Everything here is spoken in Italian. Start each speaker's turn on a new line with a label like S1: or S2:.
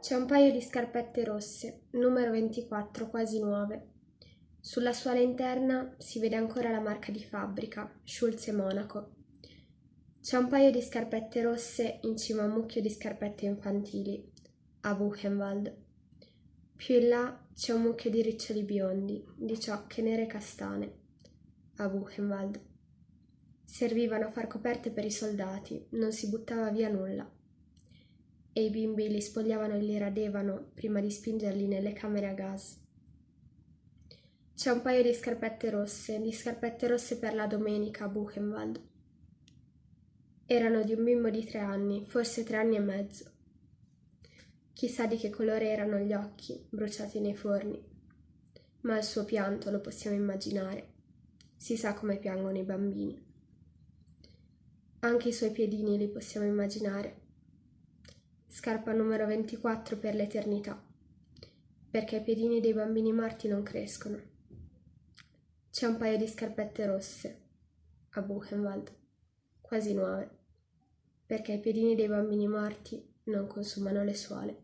S1: C'è un paio di scarpette rosse, numero 24, quasi nuove. Sulla suola interna si vede ancora la marca di fabbrica, Schulz e Monaco. C'è un paio di scarpette rosse in cima a un mucchio di scarpette infantili, a Buchenwald. Più in là c'è un mucchio di riccioli biondi, di ciocche nere e castane, a Buchenwald. Servivano a far coperte per i soldati, non si buttava via nulla e i bimbi li spogliavano e li radevano prima di spingerli nelle camere a gas. C'è un paio di scarpette rosse, di scarpette rosse per la domenica a Buchenwald. Erano di un bimbo di tre anni, forse tre anni e mezzo. Chissà di che colore erano gli occhi, bruciati nei forni. Ma il suo pianto lo possiamo immaginare. Si sa come piangono i bambini. Anche i suoi piedini li possiamo immaginare scarpa numero 24 per l'eternità, perché i piedini dei bambini morti non crescono. C'è un paio di scarpette rosse a Buchenwald, quasi nuove, perché i piedini dei bambini morti non consumano le suole.